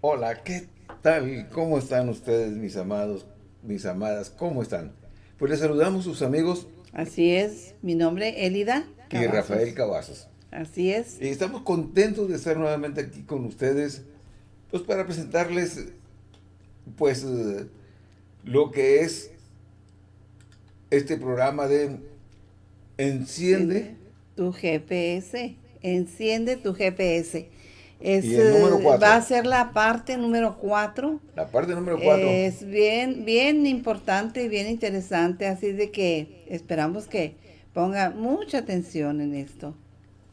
Hola, ¿qué tal? ¿Cómo están ustedes, mis amados, mis amadas? ¿Cómo están? Pues les saludamos sus amigos. Así es, mi nombre Elida. Y Rafael Cavazos. Así es. Y estamos contentos de estar nuevamente aquí con ustedes, pues para presentarles, pues, eh, lo que es este programa de Enciende tu GPS. Enciende tu GPS. Es, va a ser la parte número 4. La parte número 4. Es bien, bien importante y bien interesante, así de que esperamos que ponga mucha atención en esto.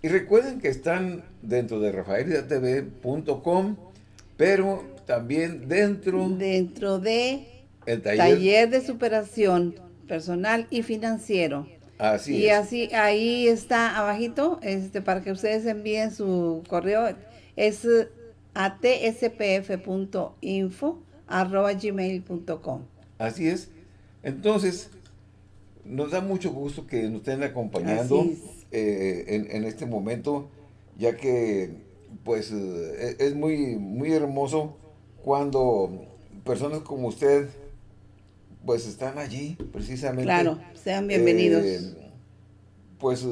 Y recuerden que están dentro de rafaelidatv.com, pero también dentro... Dentro de... El taller, de superación personal y financiero. Así y así, ahí está abajito, este, para que ustedes envíen su correo es atspf.info arroba gmail.com. Así es. Entonces, nos da mucho gusto que nos estén acompañando eh, en, este momento, ya que pues eh, es muy, muy hermoso cuando personas como usted pues están allí precisamente. Claro, sean bienvenidos. Eh, pues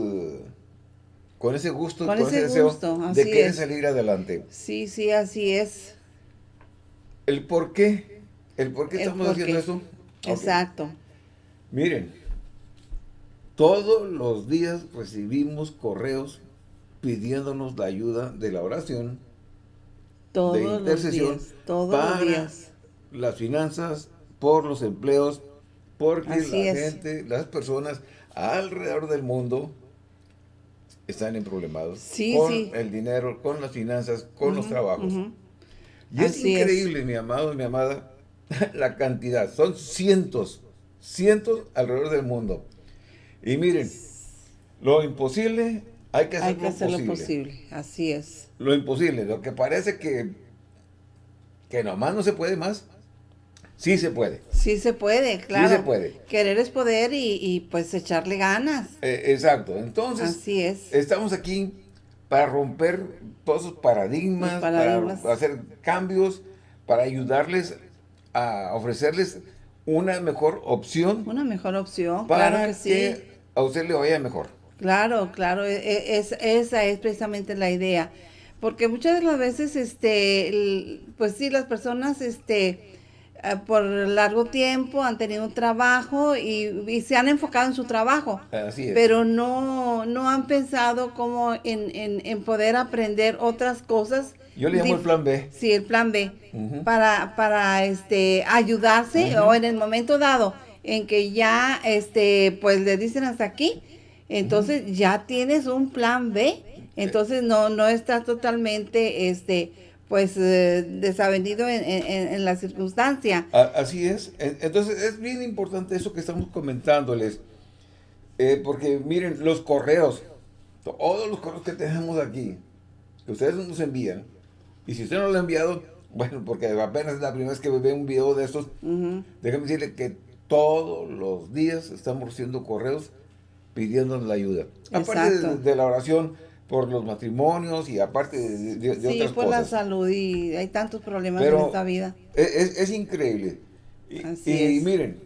con ese gusto, con, ese, deseo de querer salir adelante. Sí, sí, así es. ¿El por qué? ¿El por qué estamos haciendo eso? Exacto. Miren, todos los días recibimos correos pidiéndonos la ayuda de la oración, todos de intercesión, los días, todos para los días. las finanzas, por los empleos, porque la gente, las personas alrededor del mundo están en problemas con el dinero, con las finanzas, con los trabajos. Y es increíble, mi amado y mi amada, la cantidad. Son cientos, cientos alrededor del mundo. Y miren, lo imposible hay que, hay que hacerlo posible. Así es. Lo imposible, lo que parece que, que nomás no se puede más, Sí se puede. Sí se puede, claro. Sí se puede. Querer es poder y, pues echarle ganas. Eh, exacto. Entonces, Así es. estamos aquí para romper todos esos paradigmas, para hacer cambios, para ayudarles a ofrecerles una mejor opción. Una mejor opción, para que, sí. a usted le vaya mejor. Claro, claro. E, e, es, esa es precisamente la idea. Porque muchas de las veces, este, pues sí, las personas, este por largo tiempo han tenido un trabajo y, se han enfocado en su trabajo. Pero no, no han pensado como en, poder aprender otras cosas. Yo le llamo el plan B. Sí, el plan B. Para, para este, ayudarse o en el momento dado en que ya este, pues le dicen hasta aquí, entonces ya tienes un plan B. Entonces no, no estás totalmente este, pues eh, desavenido en, la circunstancia. Así es. Entonces es bien importante eso que estamos comentándoles. Eh, porque miren, los correos, todos los correos que tenemos aquí, que ustedes nos envían, y si usted no lo ha enviado, bueno, porque apenas es la primera vez que ve un video de estos, déjame decirle que todos los días estamos recibiendo correos pidiéndonos la ayuda. Aparte de la oración, por los matrimonios y aparte de, de, sí, otras por la salud y hay tantos problemas en esta vida. Es, es, increíble. Y, miren,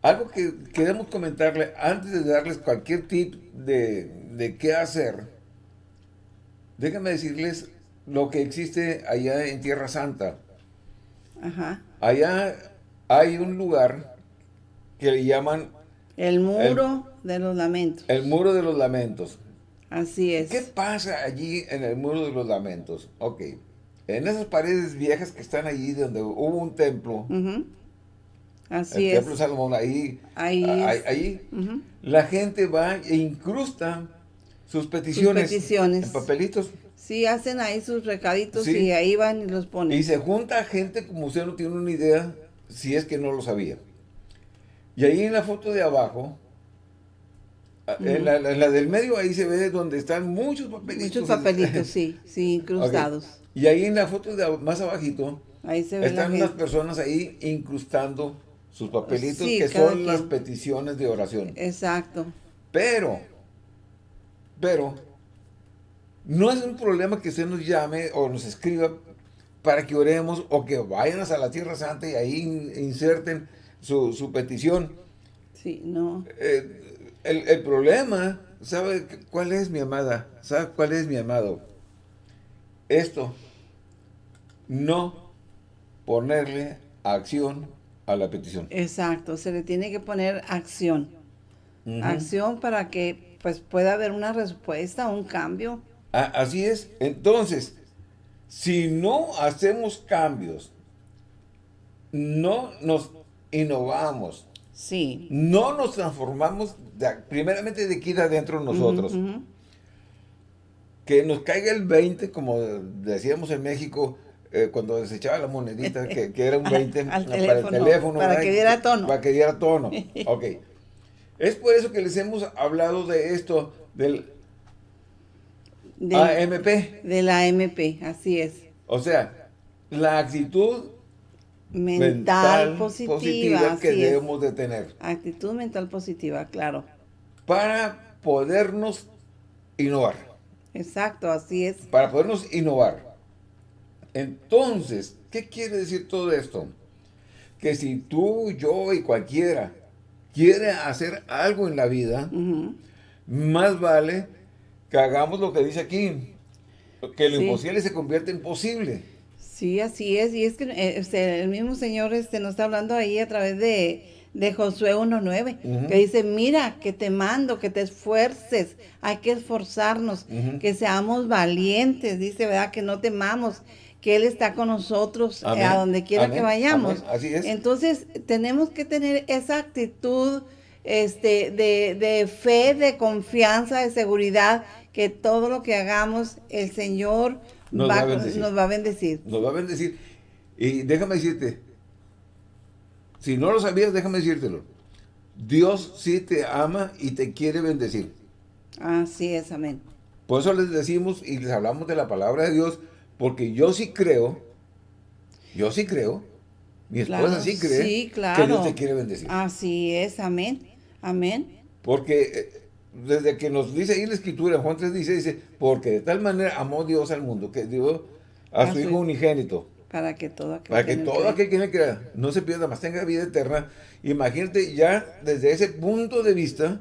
algo que queremos comentarle antes de darles cualquier tip de, de qué hacer, déjenme decirles lo que existe allá en Tierra Santa. Ajá. Allá hay un lugar que le llaman... El Muro de los Lamentos. El Muro de los Lamentos. Así es. ¿Qué pasa allí en el Muro de los Lamentos? Ok, en esas paredes viejas que están allí donde hubo un templo, Así el templo Salomón, ahí, ahí, la gente va e incrusta sus peticiones, peticiones, en papelitos. Sí, hacen ahí sus recaditos y ahí van y los ponen. Y se junta gente como usted no tiene una idea, si es que no lo sabía. Y ahí en la foto de abajo, Ah, en, la, del medio ahí se ve donde están muchos papelitos. Muchos papelitos, sí, sí, incrustados. Y ahí en la foto de más abajito, ahí se están unas personas ahí incrustando sus papelitos que son las peticiones de oración. Exacto. Pero, pero, no es un problema que usted nos llame o nos escriba para que oremos o que vayan a la Tierra Santa y ahí inserten su, petición. Sí, no. Eh, el, el, problema, ¿sabe cuál es mi amada? ¿Sabe cuál es mi amado? Esto, no ponerle acción a la petición. Exacto, se le tiene que poner acción. Acción para que pues pueda haber una respuesta, un cambio. así es. Entonces, si no hacemos cambios, no nos innovamos, sí. no nos transformamos primeramente de aquí de adentro nosotros, que nos caiga el 20, como decíamos en México, eh, cuando desechaba la monedita, que, era un 20 para el teléfono. Para que diera tono. Para que diera tono. ok. Es por eso que les hemos hablado de esto, del AMP. Del AMP, así es. O sea, la actitud mental, positiva, que debemos de tener. Actitud mental positiva, claro. Para podernos innovar. Exacto, así es. Para podernos innovar. Entonces, ¿qué quiere decir todo esto? Que si tú, yo y cualquiera quiere hacer algo en la vida, más vale que hagamos lo que dice aquí, que lo imposible se convierte en posible. Sí, así es, y es que eh, este, el mismo Señor este, nos está hablando ahí a través de, de Josué 1.9, que dice, mira, que te mando, que te esfuerces, hay que esforzarnos, que seamos valientes, dice, ¿verdad? Que no temamos, que Él está con nosotros eh, a donde quiera que vayamos. Así es. Entonces, tenemos que tener esa actitud este, de, de, fe, de confianza, de seguridad, que todo lo que hagamos, el Señor nos va, a bendecir. Nos va a bendecir. Nos va a bendecir. Y déjame decirte, si no lo sabías, déjame decírtelo. Dios sí te ama y te quiere bendecir. Así es, amén. Por eso les decimos y les hablamos de la palabra de Dios, porque yo sí creo, yo sí creo, mi esposa sí cree que Dios te quiere bendecir. Así es, amén, amén. Porque eh, desde que nos dice ahí la escritura, Juan 3 dice, dice, porque de tal manera amó Dios al mundo, que dio a, su Hijo unigénito. Para que todo aquel, para que, todo aquel que me crea no se pierda, más tenga vida eterna. Imagínate ya desde ese punto de vista,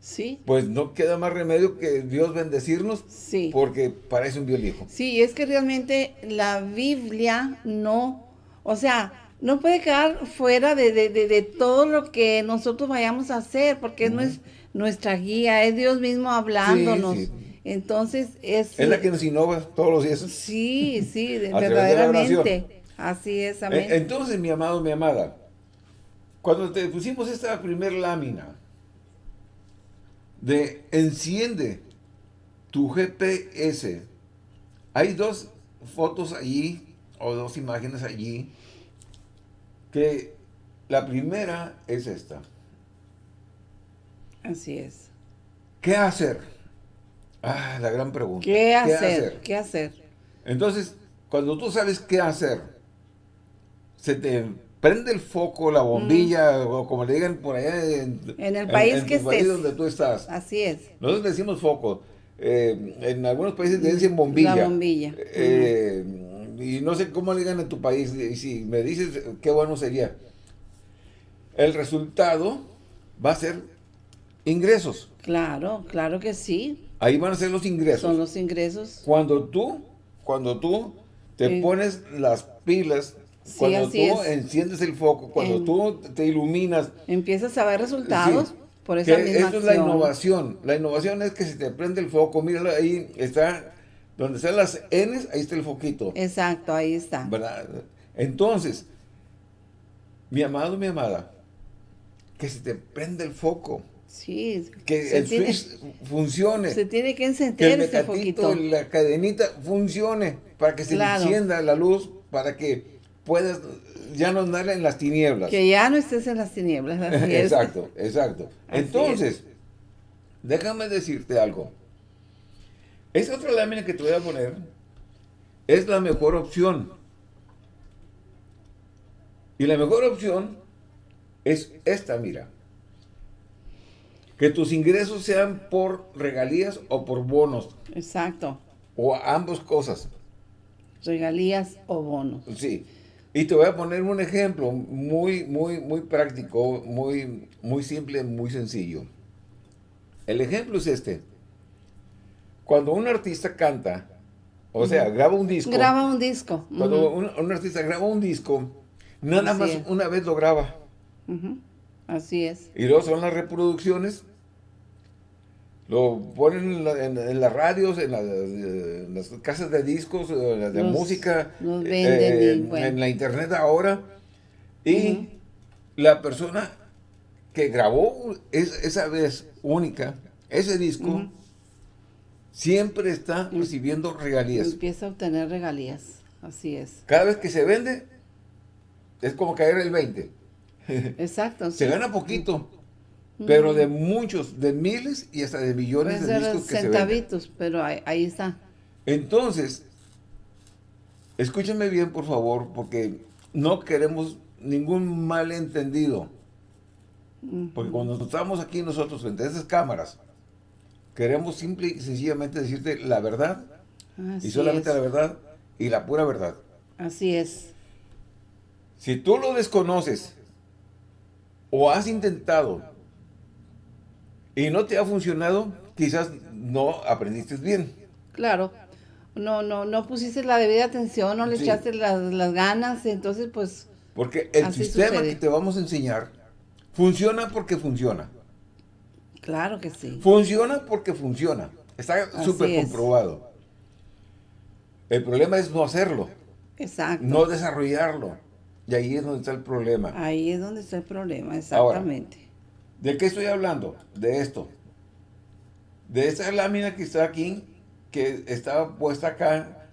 Sí. Pues no queda más remedio que Dios bendecirnos. Sí. Porque parece un biolijo. Sí, es que realmente la Biblia no, o sea, no puede quedar fuera de, todo lo que nosotros vayamos a hacer, porque es nuestra guía, es Dios mismo hablándonos. Entonces es... Es la que nos innova todos los días. Sí, sí, verdaderamente. Así es, amén. Entonces, mi amado, mi amada, cuando te pusimos esta primer lámina, de enciende tu GPS. Hay dos fotos allí, o dos imágenes allí, que la primera es esta. Así es. ¿Qué hacer? Ah, la gran pregunta. ¿Qué, hacer? ¿Qué hacer? Entonces, cuando tú sabes qué hacer, se te prende el foco, la bombilla, o como le digan por allá en, el país que país donde tú estás. Así es. Nosotros decimos foco. Eh, en algunos países le dicen bombilla. La bombilla. Eh, y no sé cómo le digan en tu país. Y si me dices, qué bueno sería. El resultado va a ser ingresos. Claro, claro que sí. Ahí van a ser los ingresos. Son los ingresos. Cuando tú, cuando tú te pones las pilas cuando tú enciendes el foco, cuando tú te iluminas. Empiezas a ver resultados por esa misma Eso es la innovación. La innovación es que si te prende el foco, míralo ahí, está, donde están las N, ahí está el foquito. Exacto, ahí está. ¿verdad? Entonces, mi amado, mi amada, que se te prende el foco. Sí. Que el switch funcione. Se tiene que encender que el foquito, la cadenita funcione para que se encienda la luz, para que puedes ya no andar en las tinieblas. Que ya no estés en las tinieblas. exacto, exacto. Entonces, déjame decirte algo. Esa otra lámina que te voy a poner es la mejor opción. Y la mejor opción es esta, mira. Que tus ingresos sean por regalías o por bonos. Exacto. O ambas cosas. regalías o bonos. Sí. Y te voy a poner un ejemplo muy, muy, muy práctico, muy, muy simple, muy sencillo. El ejemplo es este. Cuando un artista canta, o sea, graba un disco. Graba un disco. Cuando un, artista graba un disco, nada más una vez lo graba. Así es. Y luego son las reproducciones. Lo ponen en, las radios, en, las casas de discos, en de música, eh, en la internet ahora. Y la persona que grabó esa vez única, ese disco, siempre está recibiendo regalías. Empieza a obtener regalías, así es. Cada vez que se vende, es como caer el 20. Exacto. se gana poquito, pero de muchos, de miles y hasta de millones de discos que centavitos, se venden. pero ahí, está. Entonces, escúchenme bien, por favor, porque no queremos ningún malentendido. Porque cuando estamos aquí nosotros frente a esas cámaras, queremos simple y sencillamente decirte la verdad, y solamente la verdad, y la pura verdad. Así es. Si tú lo desconoces, o has intentado, y no te ha funcionado, quizás no aprendiste bien. Claro. No, no, no pusiste la debida atención, no le echaste las, ganas, entonces pues... Porque el sistema que te vamos a enseñar funciona porque funciona. Claro que sí. Funciona porque funciona. Está súper comprobado. El problema es no hacerlo. Exacto. No desarrollarlo. Y ahí es donde está el problema. Ahí es donde está el problema, exactamente. ¿De qué estoy hablando? De esto. De esta lámina que está aquí, que está puesta acá,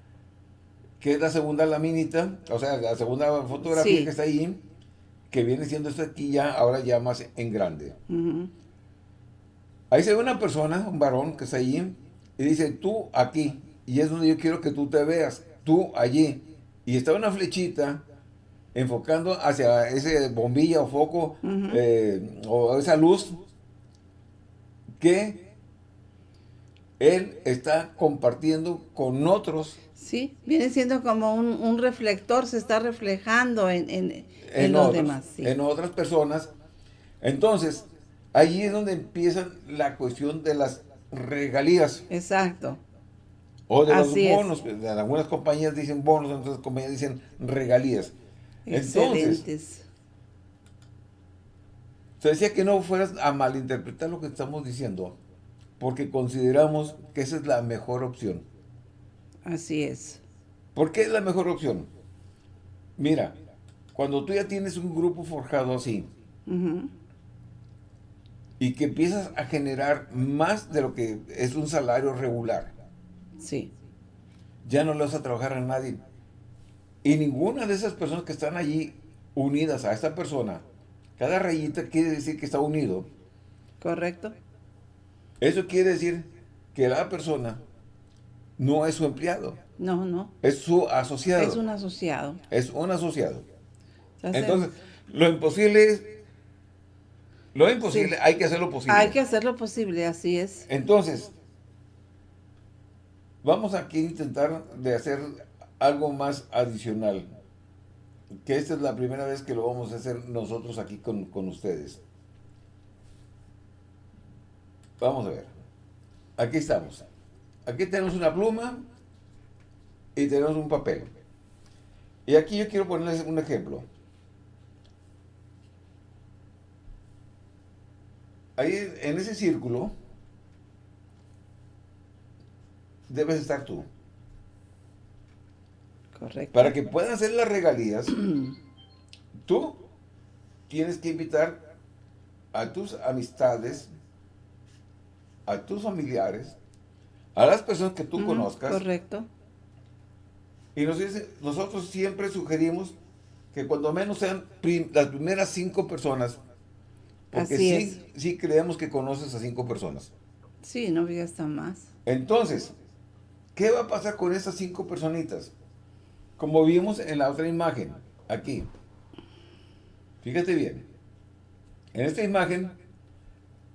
que es la segunda laminita, o sea, la segunda fotografía que está ahí, que viene siendo esta aquí ya, ahora ya más en grande. Ahí se ve una persona, un varón que está allí, y dice, tú aquí, y es donde yo quiero que tú te veas, tú allí. Y está una flechita enfocando hacia ese bombilla o foco eh, o esa luz que él está compartiendo con otros. Sí, viene siendo como un, reflector, se está reflejando en, en, los demás. En otras personas. Entonces, ahí es donde empieza la cuestión de las regalías. Exacto. O de los bonos. Algunas compañías dicen bonos, otras compañías dicen regalías. Entonces, se decía que no fueras a malinterpretar lo que estamos diciendo, porque consideramos que esa es la mejor opción. Así es. ¿Por qué es la mejor opción? Mira, cuando tú ya tienes un grupo forjado así, y que empiezas a generar más de lo que es un salario regular, sí. ya no le vas a trabajar a nadie. Y ninguna de esas personas que están allí unidas a esta persona, cada rayita quiere decir que está unido. Correcto. Eso quiere decir que la persona no es su empleado. No, no. Es su asociado. Es un asociado. Es un asociado. Entonces, lo imposible es... Lo imposible, hay que hacerlo posible. Hay que hacerlo posible, así es. Entonces, vamos aquí a intentar de hacer algo más adicional, que esta es la primera vez que lo vamos a hacer nosotros aquí con, ustedes. Vamos a ver. Aquí estamos. Aquí tenemos una pluma y tenemos un papel. Y aquí yo quiero ponerles un ejemplo. Ahí en ese círculo debes estar tú. Para que puedan hacer las regalías, tú tienes que invitar a tus amistades, a tus familiares, a las personas que tú conozcas. Correcto. Y nosotros siempre sugerimos que cuando menos sean las primeras cinco personas, porque sí, sí creemos que conoces a cinco personas. Sí, no digas tan más. Entonces, ¿qué va a pasar con esas cinco personitas? Como vimos en la otra imagen, aquí. Fíjate bien. En esta imagen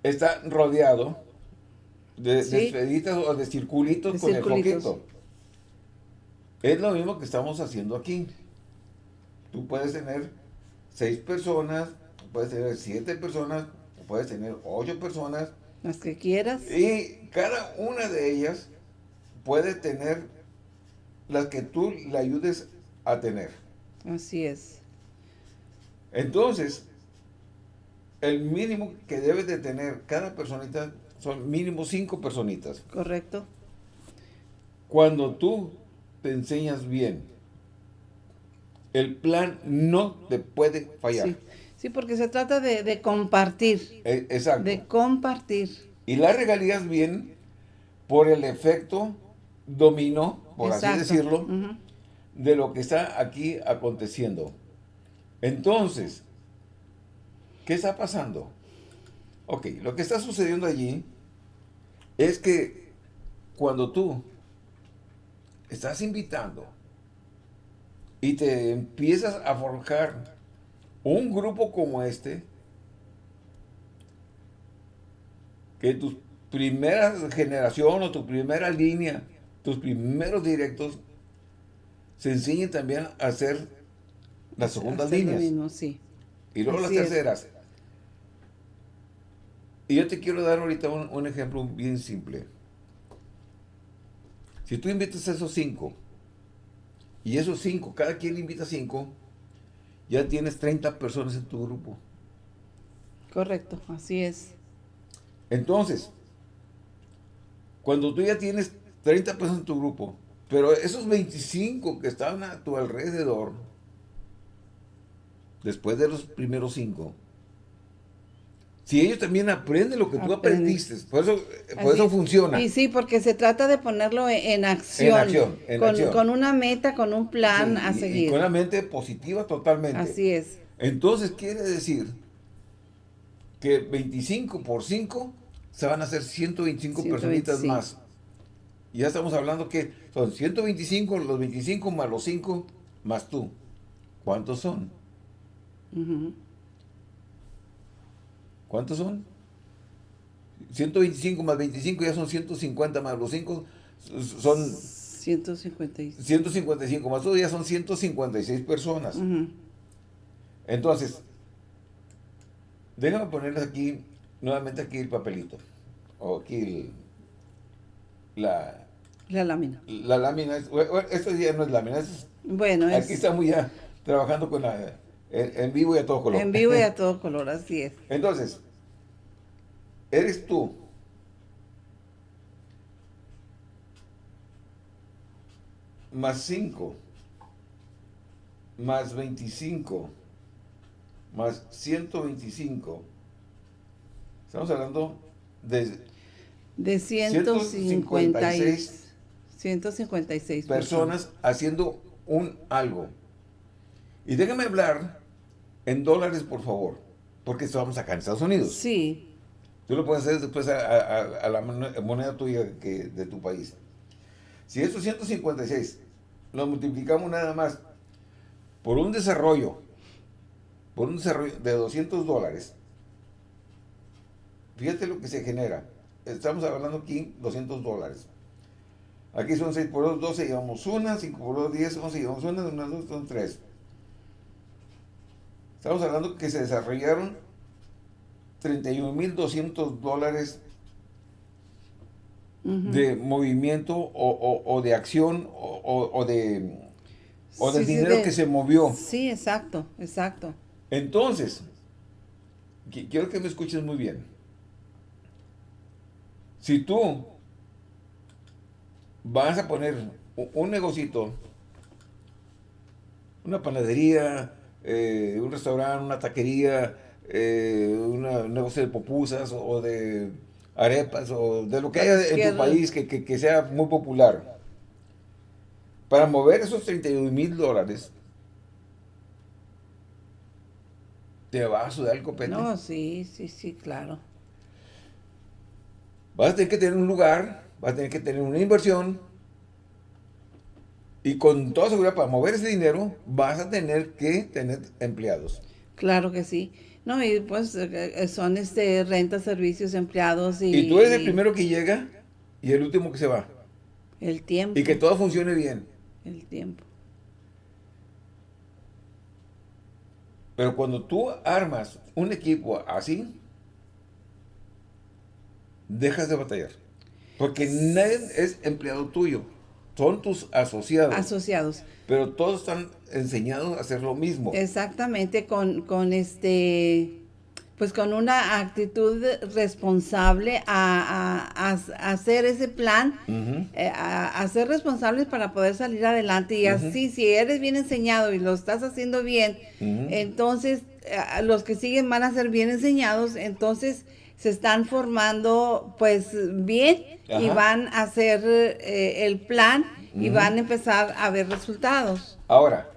está rodeado de, esferitas o de circulitos con el foquito. Es lo mismo que estamos haciendo aquí. Tú puedes tener seis personas, puedes tener siete personas, puedes tener ocho personas. Las que quieras. Y cada una de ellas puede tener las que tú le ayudes a tener. Así es. Entonces, el mínimo que debe de tener cada personita son mínimo cinco personitas. Correcto. Cuando tú te enseñas bien, el plan no te puede fallar. Sí, porque se trata de, compartir. E, exacto. De compartir. Y las regalías bien por el efecto dominó, por así decirlo, de lo que está aquí aconteciendo. Entonces, ¿qué está pasando? Ok, lo que está sucediendo allí es que cuando tú estás invitando y te empiezas a forjar un grupo como este, que tu primera generación o tu primera línea, tus primeros directos, se enseñen también a hacer las segundas líneas. Y luego las terceras. Y yo te quiero dar ahorita un, ejemplo bien simple. Si tú invitas a esos cinco, y esos cinco, cada quien invita cinco, ya tienes 30 personas en tu grupo. Correcto, así es. Entonces, cuando tú ya tienes 30 personas en tu grupo, pero esos 25 que estaban a tu alrededor, después de los primeros cinco, si ellos también aprenden lo que tú aprendiste, por eso, por eso funciona. Y sí, porque se trata de ponerlo en acción. En acción, en con, acción. con una meta, con un plan a seguir. Y con una mente positiva totalmente. Así es. Entonces quiere decir que 25 por 5 se van a hacer 125, personitas más. Y ya estamos hablando que son 125, los 25 más los 5 más tú. ¿Cuántos son? ¿Cuántos son? 125 más 25 ya son 150 más los 5 son... 155. 155 más todo ya son 156 personas. Entonces, déjame ponerles aquí, nuevamente aquí el papelito. O aquí la... La lámina. La lámina, esto ya no es lámina, es, bueno, aquí estamos ya trabajando con la en, vivo y a todo color. En vivo y a todo color, así es. Entonces, eres tú. Más 5. Más 25. Más 125. Estamos hablando de... De 156. 156 personas haciendo un algo. Y déjame hablar en dólares, por favor, porque estamos acá en Estados Unidos. Sí. Tú lo puedes hacer después a, la moneda tuya que, de tu país. Si esos 156 lo multiplicamos nada más por un desarrollo, por un desarrollo de 200 dólares, fíjate lo que se genera. Estamos hablando aquí 200 dólares. Aquí son 6 por 2, 12, llevamos una, 5 por 2, 10, 11, llevamos una, una, dos, son 3. Estamos hablando que se desarrollaron 31.200 dólares de movimiento o, de acción o, de, o del dinero que se movió. Sí, exacto, exacto. Entonces, quiero que me escuches muy bien. Si tú vas a poner un negocito, una panadería, eh, un restaurante, una taquería, eh, un negocio de popusas o de arepas o de lo que haya en tu país que, sea muy popular. Para mover esos 32 mil dólares, te va a sudar el copete. No, sí, sí, sí, claro. Vas a tener que tener un lugar, vas a tener que tener una inversión, y con toda seguridad, para mover ese dinero, vas a tener que tener empleados. Claro que sí. No, y pues eh, son este rentas, servicios, empleados y... Y tú eres el primero que llega y el último que se va. El tiempo. Y que todo funcione bien. El tiempo. Pero cuando tú armas un equipo así, dejas de batallar. Porque nadie es empleado tuyo. Son tus asociados. Asociados. Pero todos están enseñados a hacer lo mismo. Exactamente, con, con este pues con una actitud responsable a, hacer ese plan, eh, a, ser responsables para poder salir adelante. Y así, si eres bien enseñado y lo estás haciendo bien, entonces eh, los que siguen van a ser bien enseñados, entonces se están formando pues bien y van a hacer eh, el plan y van a empezar a ver resultados. Ahora,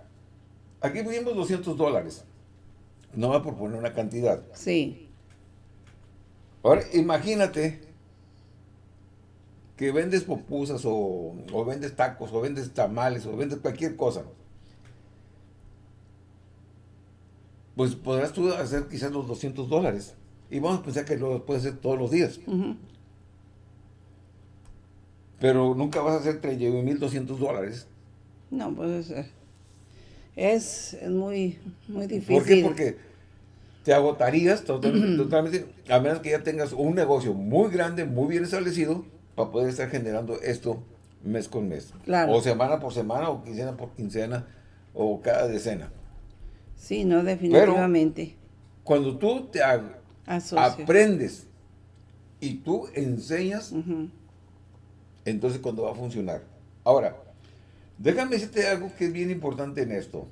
aquí pusimos 200 dólares. No va por poner una cantidad. Sí. Ahora, imagínate que vendes popusas o, vendes tacos o vendes tamales o vendes cualquier cosa. Pues podrás tú hacer quizás los 200 dólares. Y vamos a pensar que lo puedes hacer todos los días. Pero nunca vas a hacer 31.200 dólares. No, pues es, muy, muy difícil. ¿Por qué? Porque te agotarías totalmente, a menos que ya tengas un negocio muy grande, muy bien establecido, para poder estar generando esto mes con mes. O semana por semana, o quincena por quincena, o cada decena. Sí, no, definitivamente. cuando tú te aprendes y tú enseñas, entonces cuando va a funcionar. Ahora, déjame decirte algo que es bien importante en esto.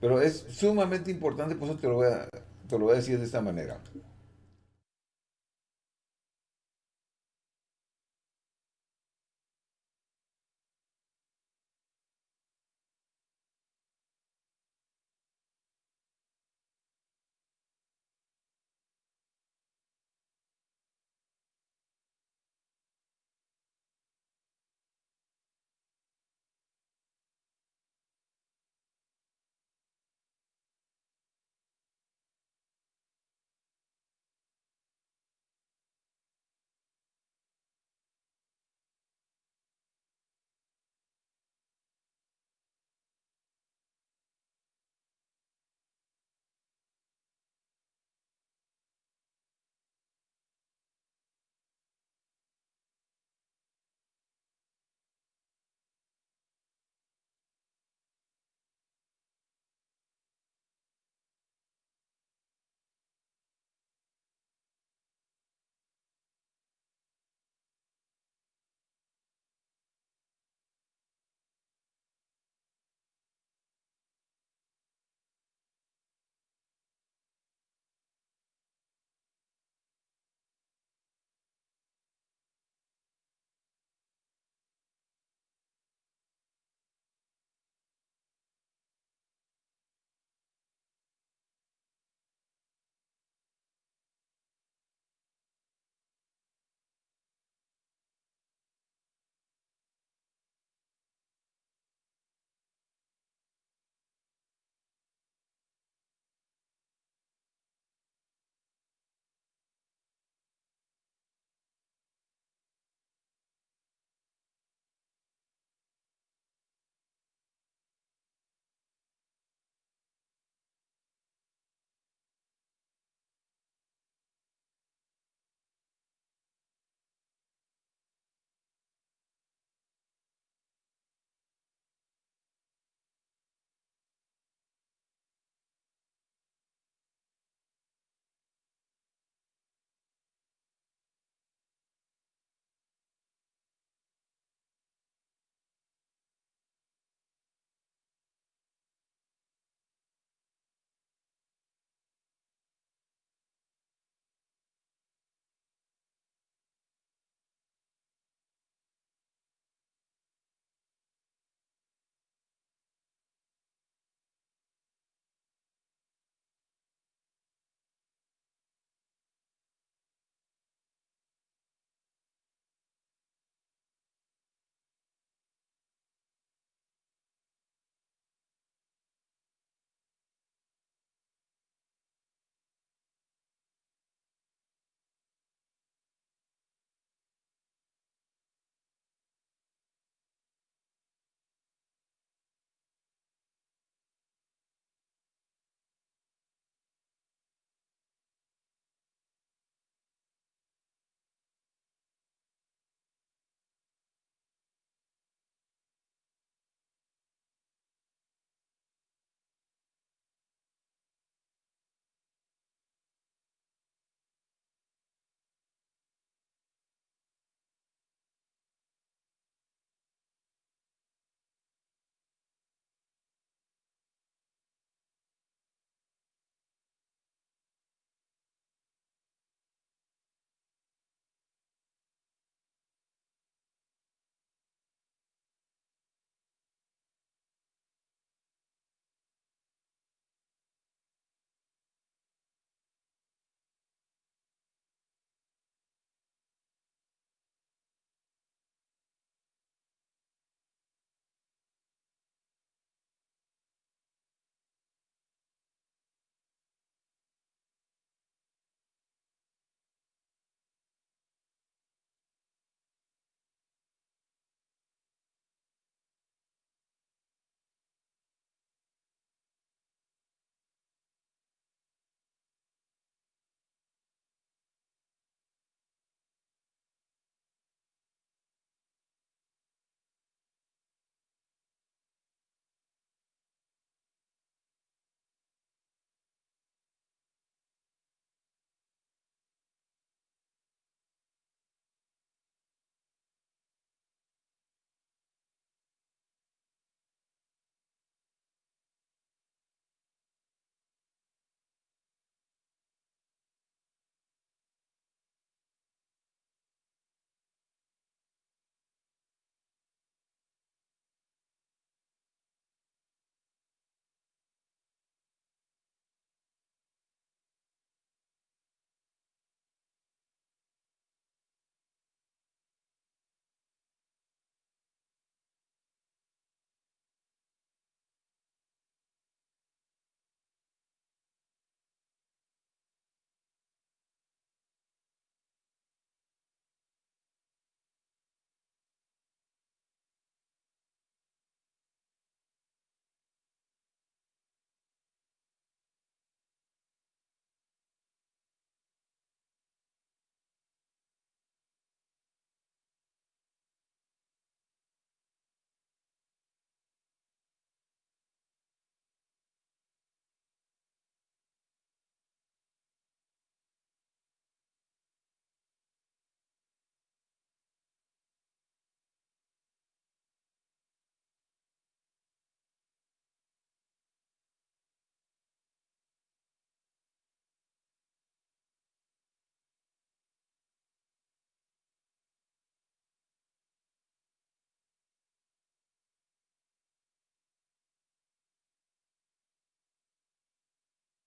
Pero es sumamente importante, por eso te lo voy a, te lo voy a decir de esta manera.